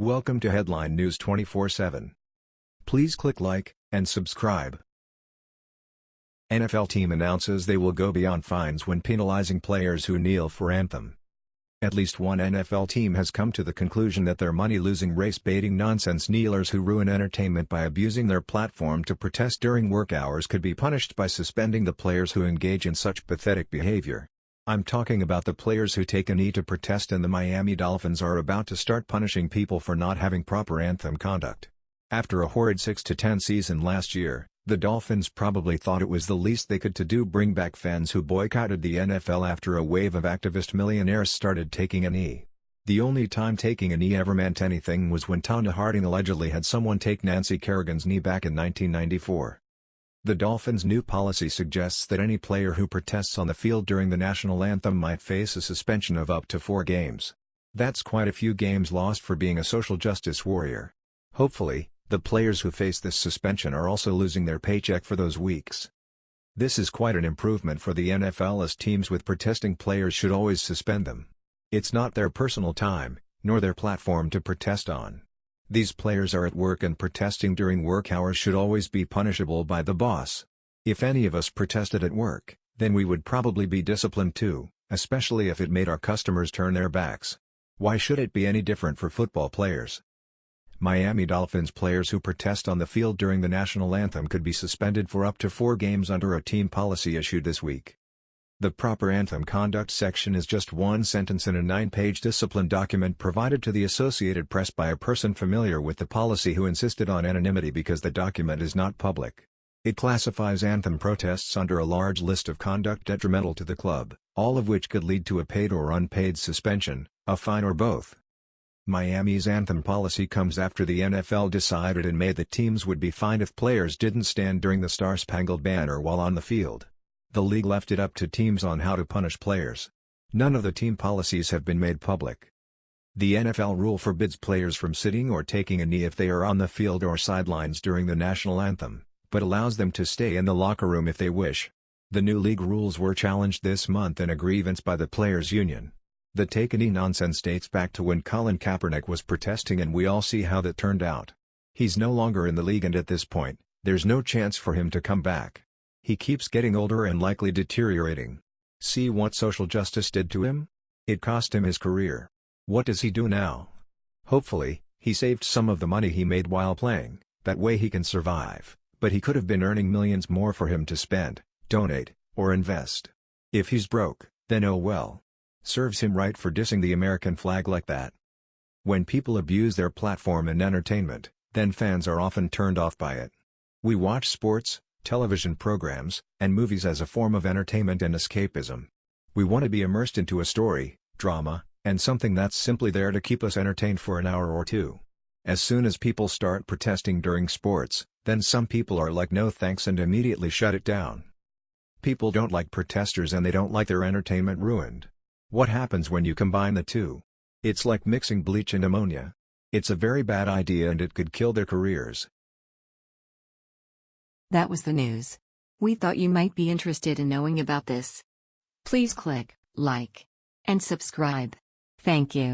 Welcome to Headline News 24/7. Please click like and subscribe. NFL team announces they will go beyond fines when penalizing players who kneel for anthem. At least one NFL team has come to the conclusion that their money-losing race-baiting nonsense kneelers who ruin entertainment by abusing their platform to protest during work hours could be punished by suspending the players who engage in such pathetic behavior. I'm talking about the players who take a knee to protest and the Miami Dolphins are about to start punishing people for not having proper anthem conduct. After a horrid 6-10 season last year, the Dolphins probably thought it was the least they could to do bring back fans who boycotted the NFL after a wave of activist millionaires started taking a knee. The only time taking a knee ever meant anything was when Tonya Harding allegedly had someone take Nancy Kerrigan's knee back in 1994. The Dolphins' new policy suggests that any player who protests on the field during the national anthem might face a suspension of up to four games. That's quite a few games lost for being a social justice warrior. Hopefully, the players who face this suspension are also losing their paycheck for those weeks. This is quite an improvement for the NFL as teams with protesting players should always suspend them. It's not their personal time, nor their platform to protest on. These players are at work and protesting during work hours should always be punishable by the boss. If any of us protested at work, then we would probably be disciplined too, especially if it made our customers turn their backs. Why should it be any different for football players? Miami Dolphins players who protest on the field during the national anthem could be suspended for up to four games under a team policy issued this week. The proper anthem conduct section is just one sentence in a nine-page discipline document provided to the Associated Press by a person familiar with the policy who insisted on anonymity because the document is not public. It classifies anthem protests under a large list of conduct detrimental to the club, all of which could lead to a paid or unpaid suspension, a fine or both. Miami's anthem policy comes after the NFL decided in May that teams would be fined if players didn't stand during the Star-Spangled Banner while on the field. The league left it up to teams on how to punish players. None of the team policies have been made public. The NFL rule forbids players from sitting or taking a knee if they are on the field or sidelines during the national anthem, but allows them to stay in the locker room if they wish. The new league rules were challenged this month in a grievance by the players' union. The take a knee nonsense dates back to when Colin Kaepernick was protesting and we all see how that turned out. He's no longer in the league and at this point, there's no chance for him to come back. He keeps getting older and likely deteriorating. See what social justice did to him? It cost him his career. What does he do now? Hopefully, he saved some of the money he made while playing, that way he can survive, but he could have been earning millions more for him to spend, donate, or invest. If he's broke, then oh well. Serves him right for dissing the American flag like that. When people abuse their platform and entertainment, then fans are often turned off by it. We watch sports, television programs, and movies as a form of entertainment and escapism. We want to be immersed into a story, drama, and something that's simply there to keep us entertained for an hour or two. As soon as people start protesting during sports, then some people are like no thanks and immediately shut it down. People don't like protesters and they don't like their entertainment ruined. What happens when you combine the two? It's like mixing bleach and ammonia. It's a very bad idea and it could kill their careers. That was the news. We thought you might be interested in knowing about this. Please click like and subscribe. Thank you.